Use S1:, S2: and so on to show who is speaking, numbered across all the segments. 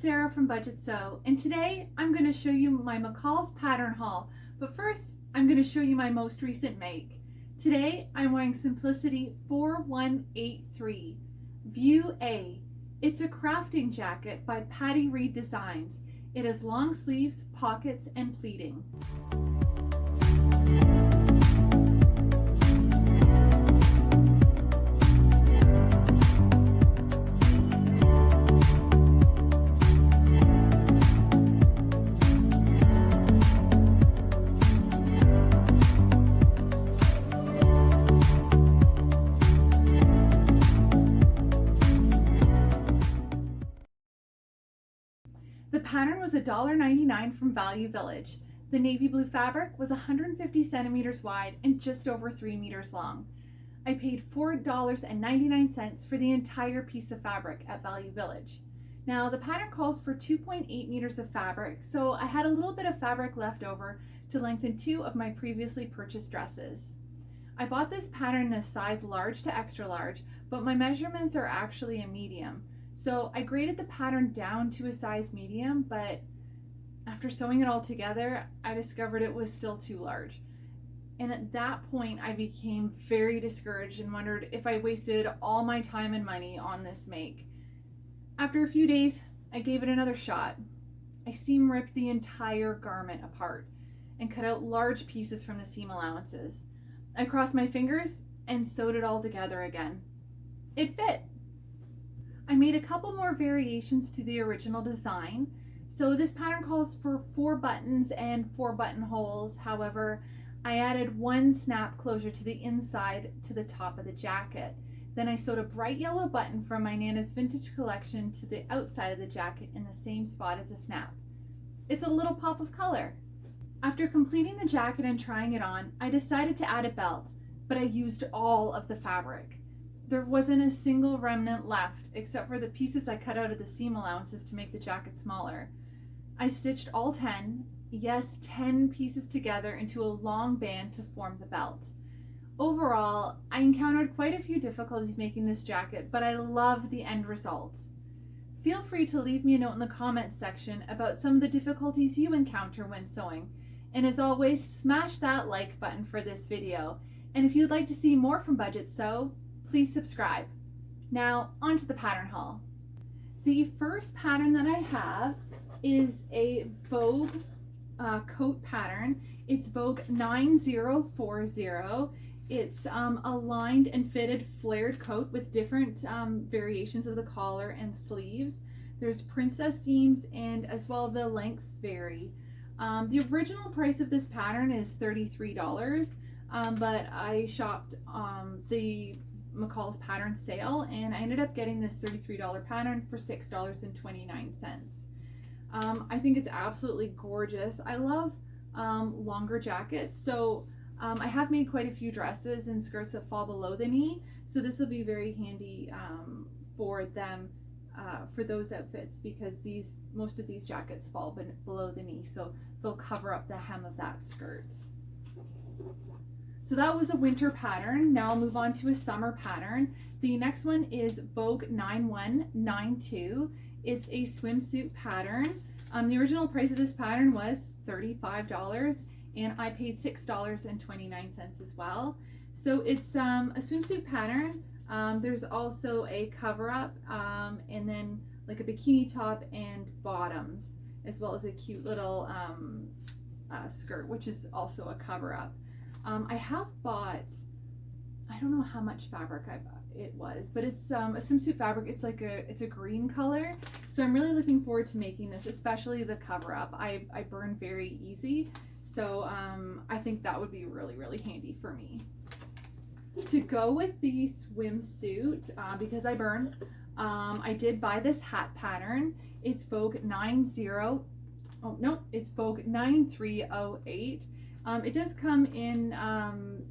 S1: Sarah from Budget Sew and today I'm going to show you my McCall's pattern haul but first I'm going to show you my most recent make. Today I'm wearing Simplicity 4183 View A. It's a crafting jacket by Patty Reed Designs. It has long sleeves, pockets, and pleating. Pattern was $1.99 from Value Village. The navy blue fabric was 150 centimeters wide and just over 3 meters long. I paid $4.99 for the entire piece of fabric at Value Village. Now the pattern calls for 2.8 meters of fabric, so I had a little bit of fabric left over to lengthen two of my previously purchased dresses. I bought this pattern in a size large to extra large, but my measurements are actually a medium. So I graded the pattern down to a size medium, but after sewing it all together, I discovered it was still too large. And at that point, I became very discouraged and wondered if I wasted all my time and money on this make. After a few days, I gave it another shot. I seam ripped the entire garment apart and cut out large pieces from the seam allowances. I crossed my fingers and sewed it all together again. It fit. I made a couple more variations to the original design. So this pattern calls for four buttons and four buttonholes. However, I added one snap closure to the inside to the top of the jacket. Then I sewed a bright yellow button from my Nana's vintage collection to the outside of the jacket in the same spot as the snap. It's a little pop of color. After completing the jacket and trying it on, I decided to add a belt, but I used all of the fabric there wasn't a single remnant left except for the pieces I cut out of the seam allowances to make the jacket smaller. I stitched all 10, yes 10 pieces together into a long band to form the belt. Overall, I encountered quite a few difficulties making this jacket, but I love the end result. Feel free to leave me a note in the comments section about some of the difficulties you encounter when sewing. And as always, smash that like button for this video. And if you'd like to see more from Budget Sew, please subscribe. Now onto the pattern haul. The first pattern that I have is a Vogue uh, coat pattern. It's Vogue 9040. It's um, a lined and fitted flared coat with different um, variations of the collar and sleeves. There's princess seams and as well the lengths vary. Um, the original price of this pattern is $33, um, but I shopped um, the McCall's pattern sale and I ended up getting this $33 pattern for $6.29. Um, I think it's absolutely gorgeous. I love um, longer jackets. So um, I have made quite a few dresses and skirts that fall below the knee. So this will be very handy um, for them uh, for those outfits because these most of these jackets fall below the knee. So they'll cover up the hem of that skirt. So that was a winter pattern. Now I'll move on to a summer pattern. The next one is Vogue 9192. It's a swimsuit pattern. Um, the original price of this pattern was $35 and I paid $6.29 as well. So it's um, a swimsuit pattern. Um, there's also a cover up um, and then like a bikini top and bottoms as well as a cute little um, uh, skirt which is also a cover up. Um, I have bought, I don't know how much fabric I bought it was, but it's um, a swimsuit fabric. It's like a, it's a green color. So I'm really looking forward to making this, especially the cover up. I, I burn very easy. So um, I think that would be really, really handy for me. To go with the swimsuit, uh, because I burn, um, I did buy this hat pattern. It's Vogue 90, oh no, it's Vogue 9308. Um, it does come in um,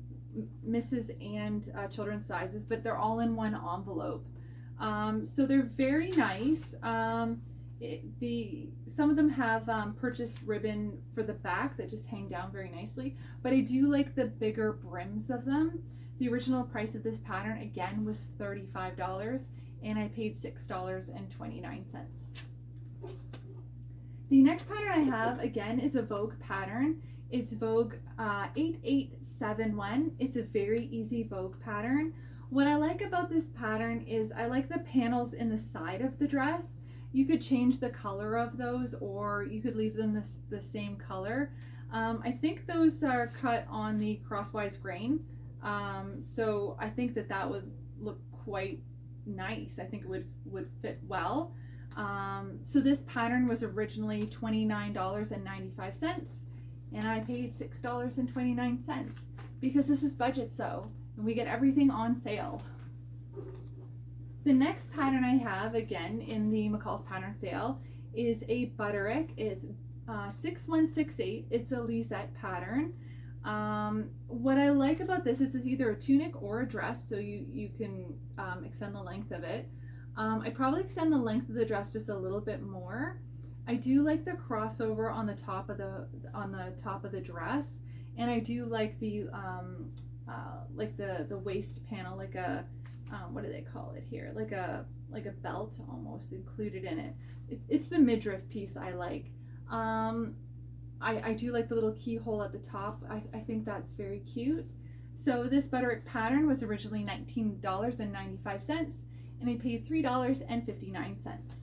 S1: Mrs. and uh, children's sizes, but they're all in one envelope. Um, so they're very nice. Um, it, the some of them have um, purchased ribbon for the back that just hang down very nicely, but I do like the bigger brims of them. The original price of this pattern again was $35 and I paid $6.29. The next pattern I have again is a Vogue pattern. It's Vogue uh, 8871. It's a very easy Vogue pattern. What I like about this pattern is I like the panels in the side of the dress. You could change the color of those or you could leave them the same color. Um, I think those are cut on the crosswise grain. Um, so I think that that would look quite nice. I think it would, would fit well. Um, so this pattern was originally $29.95 and I paid $6.29 because this is budget sew and we get everything on sale. The next pattern I have again in the McCall's pattern sale is a Butterick. It's uh, 6168. It's a Lisette pattern. Um, what I like about this is it's either a tunic or a dress, so you, you can um, extend the length of it. Um, I probably extend the length of the dress just a little bit more. I do like the crossover on the top of the on the top of the dress, and I do like the um, uh, like the the waist panel, like a um, what do they call it here? Like a like a belt almost included in it. it it's the midriff piece I like. Um, I, I do like the little keyhole at the top. I, I think that's very cute. So this Butterick pattern was originally $19.95 and I paid $3.59.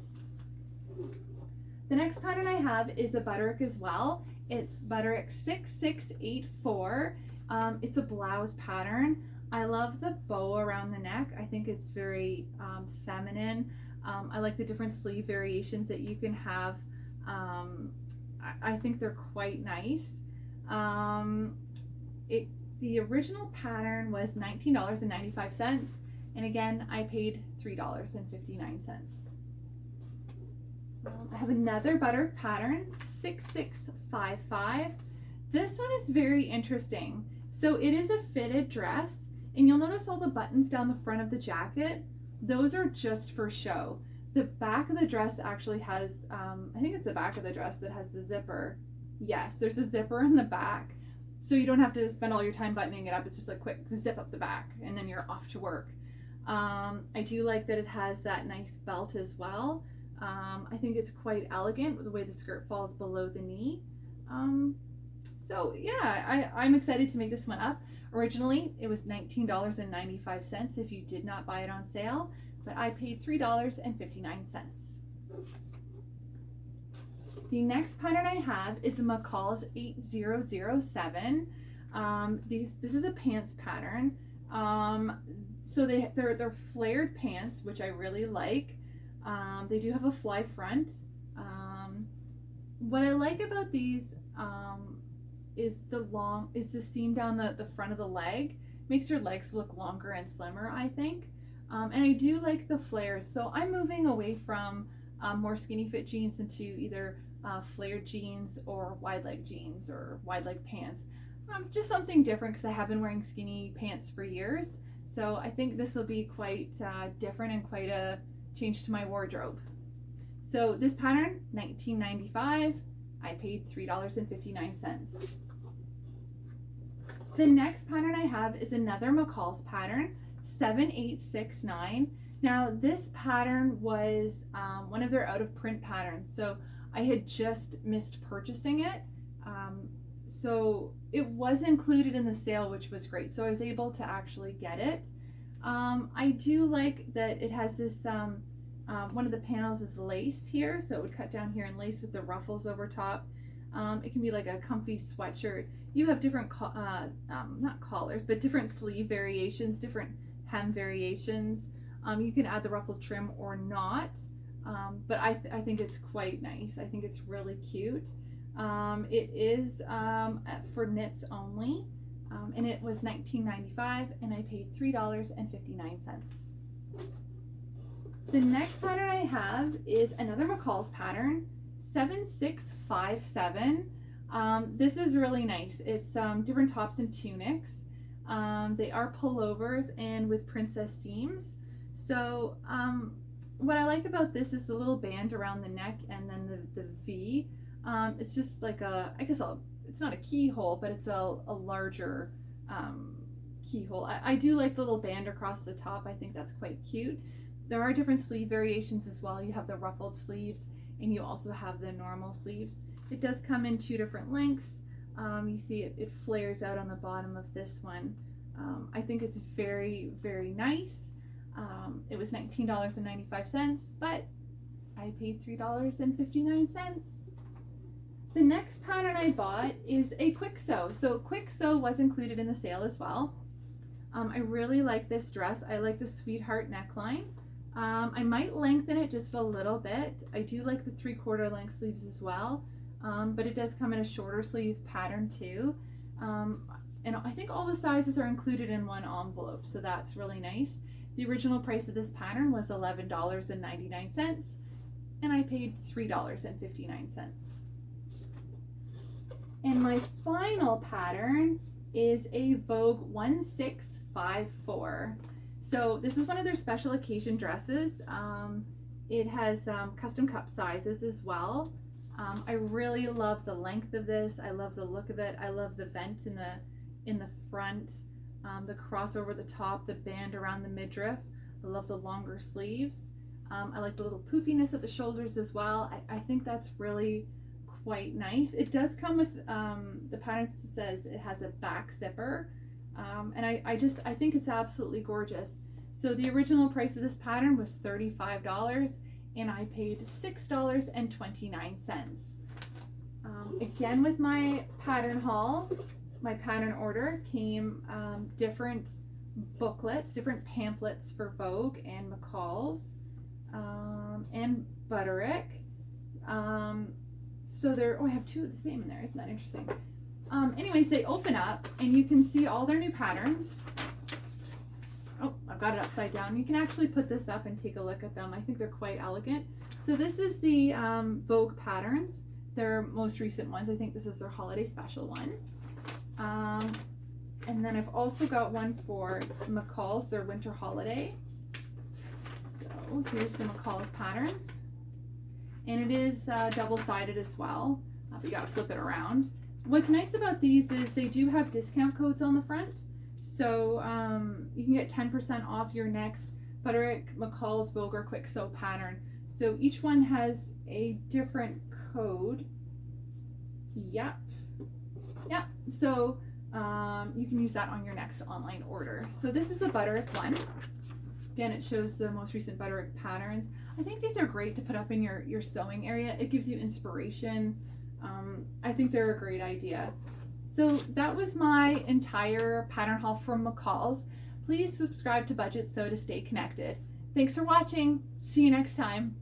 S1: The next pattern I have is a Butterick as well. It's Butterick 6684. Um, it's a blouse pattern. I love the bow around the neck. I think it's very um, feminine. Um, I like the different sleeve variations that you can have. Um, I, I, think they're quite nice. Um, it the original pattern was $19.95 and again I paid $3.59. Um, I have another butter pattern, 6655. This one is very interesting. So it is a fitted dress and you'll notice all the buttons down the front of the jacket. Those are just for show. The back of the dress actually has, um, I think it's the back of the dress that has the zipper. Yes, there's a zipper in the back. So you don't have to spend all your time buttoning it up. It's just a quick zip up the back and then you're off to work. Um, I do like that it has that nice belt as well. Um, I think it's quite elegant with the way the skirt falls below the knee. Um, so yeah, I, I'm excited to make this one up. Originally, it was $19.95 if you did not buy it on sale, but I paid $3.59. The next pattern I have is the McCall's 8007. Um, these, this is a pants pattern. Um, so they, they're, they're flared pants, which I really like. Um, they do have a fly front. Um, what I like about these um, is the long is the seam down the, the front of the leg. Makes your legs look longer and slimmer, I think. Um, and I do like the flares. So I'm moving away from um, more skinny fit jeans into either uh, flared jeans or wide leg jeans or wide leg pants. Um, just something different because I have been wearing skinny pants for years. So I think this will be quite uh, different and quite a change to my wardrobe. So this pattern, 1995, I paid $3.59. The next pattern I have is another McCall's pattern, 7869. Now this pattern was um, one of their out of print patterns. So I had just missed purchasing it. Um, so it was included in the sale, which was great. So I was able to actually get it. Um, I do like that it has this, um, uh, one of the panels is lace here, so it would cut down here and lace with the ruffles over top. Um, it can be like a comfy sweatshirt. You have different, uh, um, not collars, but different sleeve variations, different hem variations. Um, you can add the ruffled trim or not, um, but I, th I think it's quite nice. I think it's really cute. it is for knits only um, and it was $19.95 and I paid $3.59. The next pattern I have is another McCall's pattern, 7657. Um, this is really nice. It's um, different tops and tunics. Um, they are pullovers and with princess seams. So um, what I like about this is the little band around the neck and then the, the V. Um, it's just like a, I guess I'll it's not a keyhole, but it's a, a larger um, keyhole. I, I do like the little band across the top. I think that's quite cute. There are different sleeve variations as well. You have the ruffled sleeves and you also have the normal sleeves. It does come in two different lengths. Um, you see it, it flares out on the bottom of this one. Um, I think it's very, very nice. Um, it was $19.95, but I paid $3.59. The next pattern I bought is a quick sew. So quick sew was included in the sale as well. Um, I really like this dress. I like the sweetheart neckline. Um, I might lengthen it just a little bit. I do like the three quarter length sleeves as well, um, but it does come in a shorter sleeve pattern too. Um, and I think all the sizes are included in one envelope, so that's really nice. The original price of this pattern was $11.99 and I paid $3.59. And my final pattern is a Vogue 1654. So this is one of their special occasion dresses. Um, it has um, custom cup sizes as well. Um, I really love the length of this. I love the look of it. I love the vent in the in the front, um, the cross over the top, the band around the midriff. I love the longer sleeves. Um, I like the little poofiness at the shoulders as well. I, I think that's really quite nice. It does come with, um, the pattern says it has a back zipper. Um, and I, I just, I think it's absolutely gorgeous. So the original price of this pattern was $35 and I paid $6.29. Um, again with my pattern haul, my pattern order came um, different booklets, different pamphlets for Vogue and McCall's um, and Butterick. Um, so they're, oh, I have two of the same in there. Isn't that interesting? Um, anyways, they open up and you can see all their new patterns. Oh, I've got it upside down. You can actually put this up and take a look at them. I think they're quite elegant. So this is the um, Vogue patterns, their most recent ones. I think this is their holiday special one. Um, and then I've also got one for McCall's, their winter holiday. So here's the McCall's patterns. And it is uh, double-sided as well. Uh, we gotta flip it around. What's nice about these is they do have discount codes on the front. So um, you can get 10% off your next Butterick McCall's Vogue Quick Sew pattern. So each one has a different code. Yep. Yep. So um, you can use that on your next online order. So this is the Butterick one. Again, it shows the most recent Butterick patterns. I think these are great to put up in your, your sewing area. It gives you inspiration. Um, I think they're a great idea. So that was my entire pattern haul from McCall's. Please subscribe to Budget Sew to stay connected. Thanks for watching. See you next time.